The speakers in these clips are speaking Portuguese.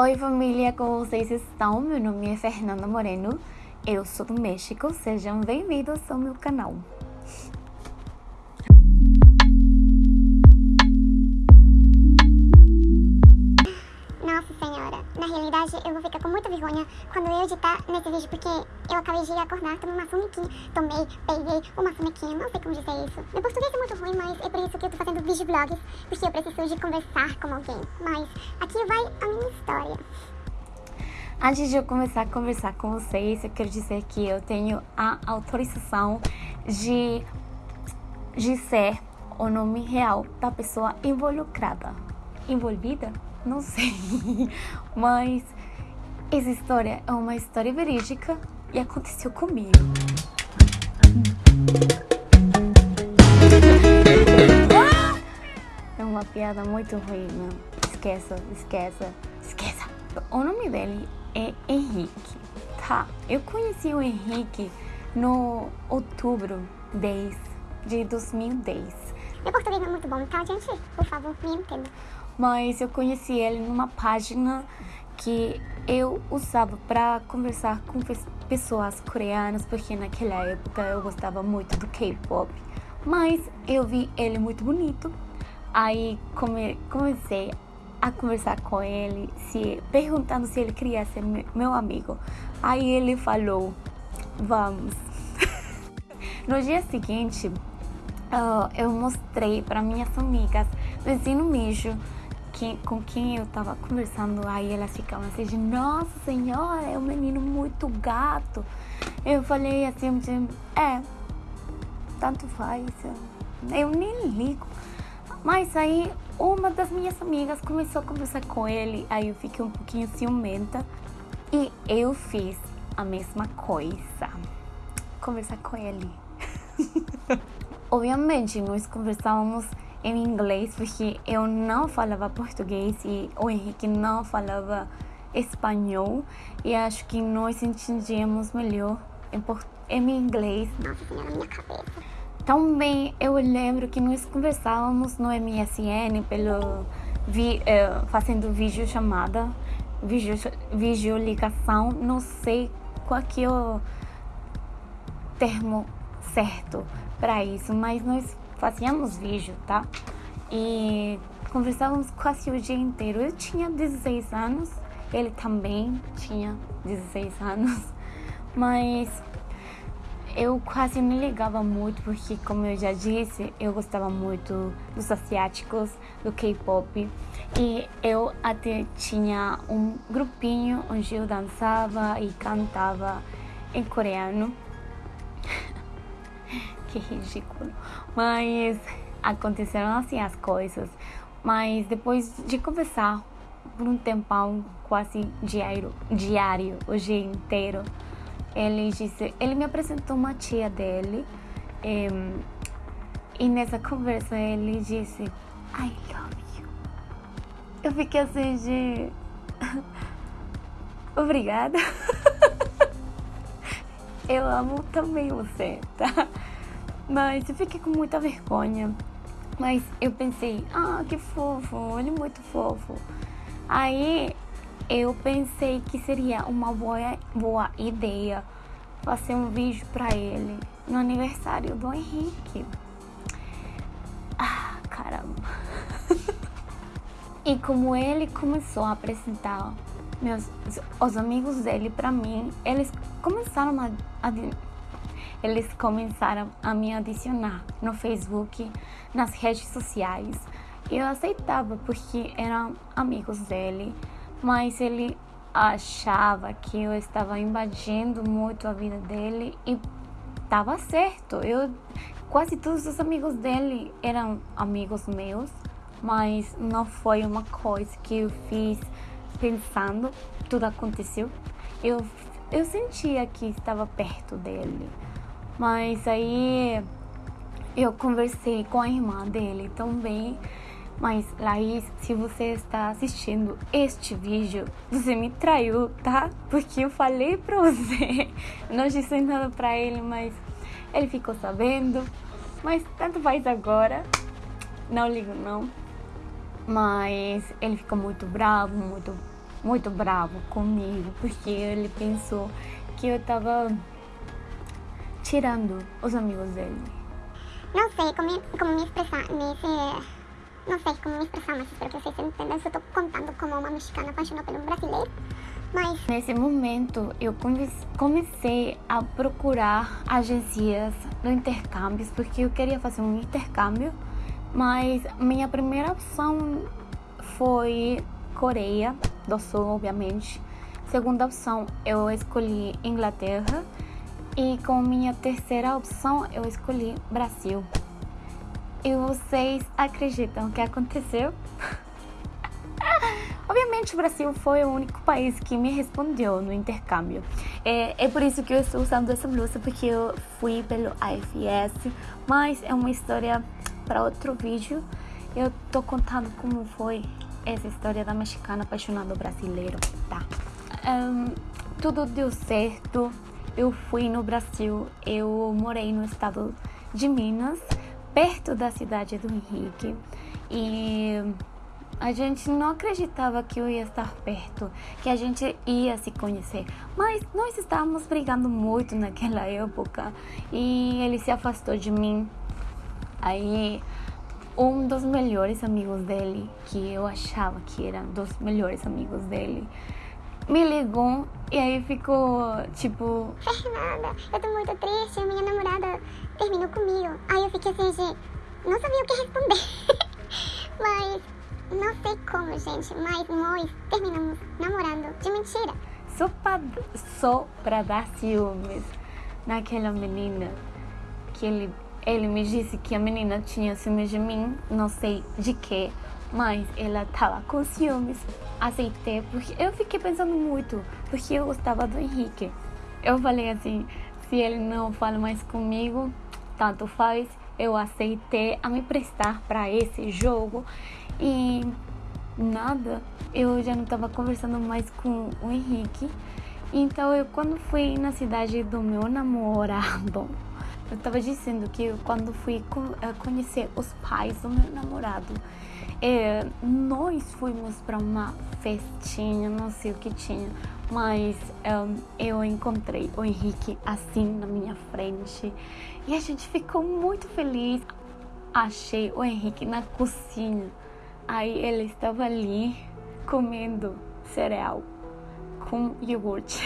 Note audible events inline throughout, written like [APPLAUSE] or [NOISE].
Oi família, como vocês estão? Meu nome é Fernanda Moreno, eu sou do México, sejam bem-vindos ao meu canal. Vou ficar com muita vergonha quando eu editar nesse vídeo, porque eu acabei de acordar, tomei uma sonequinha, tomei, peguei uma sonequinha, não sei como dizer isso. Meu português é muito ruim, mas é por isso que eu tô fazendo vídeo vlogs, porque eu preciso de conversar com alguém. Mas aqui vai a minha história. Antes de eu começar a conversar com vocês, eu quero dizer que eu tenho a autorização de, de ser o nome real da pessoa involucrada. Envolvida? Não sei. [LAUGHS] Mas essa história é uma história verídica e aconteceu comigo. É uma piada muito ruim, não. Esqueça, esqueça, esqueça. O nome dele é Henrique, tá? Eu conheci o Henrique no outubro 10 de 2010. Meu português não é muito bom, tá, gente? Por favor, me entenda. Mas eu conheci ele numa página que eu usava para conversar com pessoas coreanas, porque naquela época eu gostava muito do K-pop. Mas eu vi ele muito bonito, aí come, comecei a conversar com ele, se perguntando se ele queria ser meu amigo. Aí ele falou: "Vamos". [LAUGHS] no dia seguinte, uh, eu mostrei para minhas amigas ensino mijo que, com quem eu tava conversando, aí elas ficavam assim, de, nossa senhora, é um menino muito gato. Eu falei assim, é, tanto faz, eu nem ligo. Mas aí uma das minhas amigas começou a conversar com ele, aí eu fiquei um pouquinho ciumenta e eu fiz a mesma coisa. Conversar com ele. [LAUGHS] Obviamente, nós conversávamos em inglês porque eu não falava português e o Henrique não falava espanhol. E acho que nós entendíamos melhor em, em inglês. Também eu lembro que nós conversávamos no MSN pelo vi, uh, fazendo vídeo chamada, vídeo, vídeo ligação, não sei qual que é o termo certo para isso, mas nós fazíamos vídeo, tá? E conversávamos quase o dia inteiro. Eu tinha 16 anos, ele também tinha 16 anos, [LAUGHS] mas eu quase não ligava muito porque, como eu já disse, eu gostava muito dos asiáticos, do K-pop e eu até tinha um grupinho onde eu dançava e cantava em coreano. [LAUGHS] que ridículo. Mas aconteceram assim as coisas. Mas depois de conversar por um tempão quase diário, diário, o dia inteiro, ele disse, ele me apresentou uma tia dele. E, e nessa conversa ele disse, I love you. Eu fiquei assim de. [LAUGHS] Obrigada. [LAUGHS] Eu amo também você, tá? Mas eu fiquei com muita vergonha. Mas eu pensei, ah, que fofo, ele é muito fofo. Aí eu pensei que seria uma boa, boa ideia fazer um vídeo para ele no aniversário do Henrique. Ah, caramba. [LAUGHS] e como ele começou a apresentar meus, os amigos dele para mim, eles começaram a, a eles começaram a me adicionar no Facebook, nas redes sociais. Eu aceitava porque eram amigos dele, mas ele achava que eu estava invadindo muito a vida dele e estava certo. Eu quase todos os amigos dele eram amigos meus, mas não foi uma coisa que eu fiz pensando, tudo aconteceu. Eu eu sentia que estava perto dele. Mas aí eu conversei com a irmã dele também. Mas Laís, se você está assistindo este vídeo, você me traiu, tá? Porque eu falei pra você, [LAUGHS] não disse nada pra ele, mas ele ficou sabendo. Mas tanto faz agora, não ligo não. Mas ele ficou muito bravo, muito muito bravo comigo, porque ele pensou que eu estava tirando os amigos dele. Não sei como, como me expressar nesse. Não sei como me expressar, mas espero que vocês entendam. Eu estou contando como uma mexicana apaixonada pelo brasileiro. Mas nesse momento eu comecei a procurar agências de intercâmbios porque eu queria fazer um intercâmbio, mas minha primeira opção foi Coreia do Sul, obviamente. Segunda opção eu escolhi Inglaterra e com minha terceira opção eu escolhi Brasil. E vocês acreditam que aconteceu? [LAUGHS] Obviamente, o Brasil foi o único país que me respondeu no intercâmbio. É, é por isso que eu estou usando essa blusa, porque eu fui pelo AFS, mas é uma história para outro vídeo. Eu tô contando como foi essa história da mexicana apaixonada brasileiro, tá? Um, tudo deu certo. Eu fui no Brasil, eu morei no estado de Minas, perto da cidade do Henrique. E a gente não acreditava que eu ia estar perto, que a gente ia se conhecer. Mas nós estávamos brigando muito naquela época e ele se afastou de mim. Aí um dos melhores amigos dele, que eu achava que era dos melhores amigos dele, me ligou e aí ficou tipo. Fernanda, eu tô muito triste, a minha namorada terminou comigo. Aí eu fiquei assim, gente, não sabia o que responder. [LAUGHS] Mas não sei como, gente, mas nós terminamos namorando de mentira. Só pra, só pra dar ciúmes naquela menina que ele, ele me disse que a menina tinha ciúmes de mim, não sei de que, mas ela tava com ciúmes. Aceitei porque eu fiquei pensando muito, porque eu gostava do Henrique. Eu falei assim, se ele não fala mais comigo, tanto faz. Eu aceitei a me prestar para esse jogo e nada, eu já não estava conversando mais com o Henrique. Então eu quando fui na cidade do meu namorado, eu estava dizendo que quando fui eh, conhecer os pais do meu namorado, é, nós fomos para uma festinha, não sei o que tinha, mas eu encontrei o Henrique assim na minha frente e a gente ficou muito feliz. Achei o Henrique na cozinha Aí ele estava ali comendo cereal com iogurte.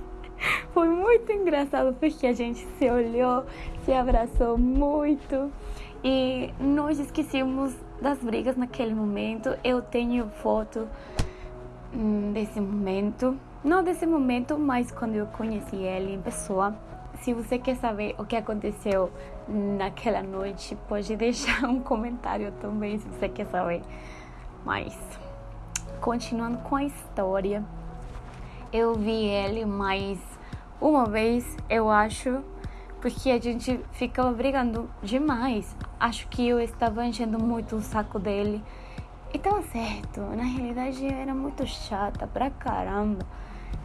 [LAUGHS] Foi muito engraçado porque a gente se olhou, se abraçou muito e nós esquecemos das brigas naquele momento. Eu tenho foto hum, desse momento, não desse momento, mas quando eu conheci ele em pessoa. Se você quer saber o que aconteceu naquela noite, pode [LAUGHS] deixar um comentário também se você quer saber. Mas, continuando com a história, eu vi ele mais uma vez, eu acho, porque a gente ficava brigando demais. Acho que eu estava enchendo muito o saco dele. E tava certo, na realidade eu era muito chata pra caramba.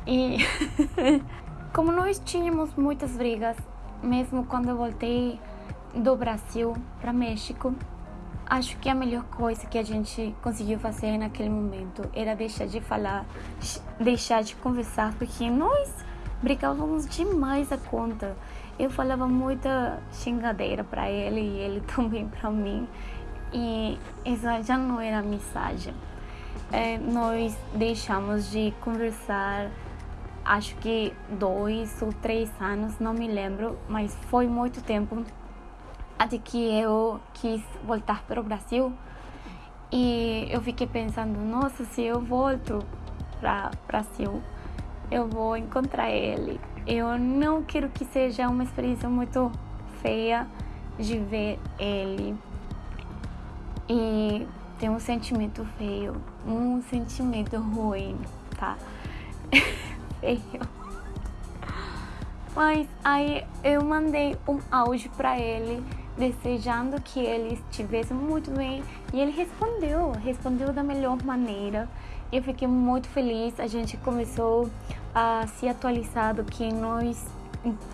E [LAUGHS] Como nós tínhamos muitas brigas, mesmo quando eu voltei do Brasil para México, acho que a melhor coisa que a gente conseguiu fazer naquele momento era deixar de falar, deixar de conversar, porque nós brigávamos demais a conta. Eu falava muita xingadeira para ele e ele [LAUGHS] também para mim, e essa já não era mensagem. É, nós deixamos de conversar acho que dois ou três anos, não me lembro, mas foi muito tempo até que eu quis voltar para o Brasil e eu fiquei pensando, nossa, se eu volto para o Brasil, eu vou encontrar ele. Eu não quero que seja uma experiência muito feia de ver ele e ter um sentimento feio, um sentimento ruim, tá? [LAUGHS] feio. Mas aí eu mandei um áudio para ele desejando que ele estivesse muito bem e ele respondeu, respondeu da melhor maneira. Eu fiquei muito feliz. A gente começou a se atualizar do que nós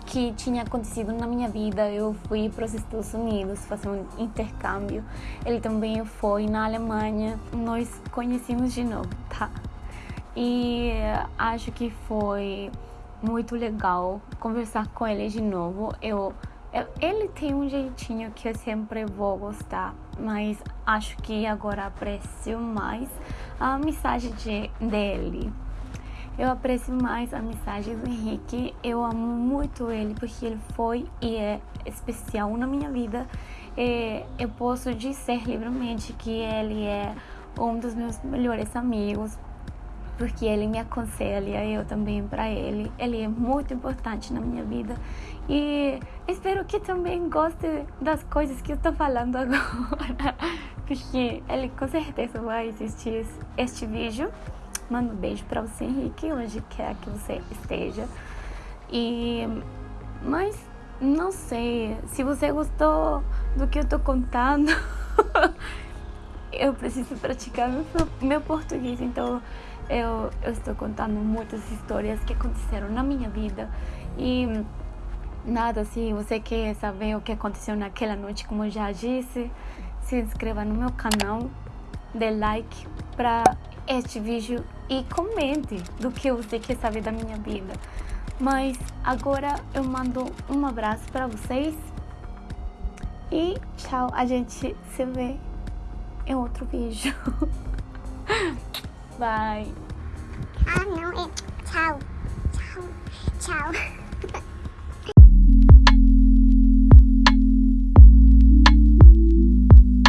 que tinha acontecido na minha vida. Eu fui para os Estados Unidos fazer um intercâmbio. Ele também foi na Alemanha. Nós conhecemos de novo, tá? e acho que foi muito legal conversar com ele de novo. Eu, eu, ele tem um jeitinho que eu sempre vou gostar, mas acho que agora aprecio mais a mensagem de, dele. Eu aprecio mais a mensagem do Henrique. Eu amo muito ele porque ele foi e é especial na minha vida. E eu posso dizer livremente que ele é um dos meus melhores amigos porque ele me aconselha, eu também para ele. Ele é muito importante na minha vida e espero que também goste das coisas que eu estou falando [LAUGHS] agora, porque ele com certeza vai assistir este vídeo. Mando um beijo para você, Henrique, onde quer que você esteja. E mas não sei se você gostou do que eu estou contando. [LAUGHS] eu preciso praticar meu, meu português, então eu, eu estou contando muitas histórias que aconteceram na minha vida e nada, se você quer saber o que aconteceu naquela noite, como eu já disse, se inscreva no meu canal, dê like para este vídeo e comente do que você quer saber da minha vida. Mas agora eu mando um abraço para vocês e tchau, a gente se vê em outro vídeo. [LAUGHS] Bye. Ah, não, é tchau. Tchau. Tchau.